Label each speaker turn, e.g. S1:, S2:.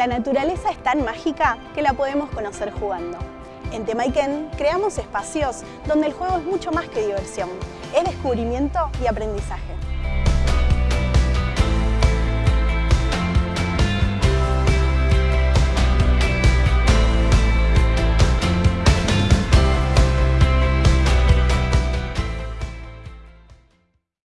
S1: La naturaleza es tan mágica que la podemos conocer jugando. En Temaiken creamos espacios donde el juego es mucho más que diversión, es descubrimiento y aprendizaje.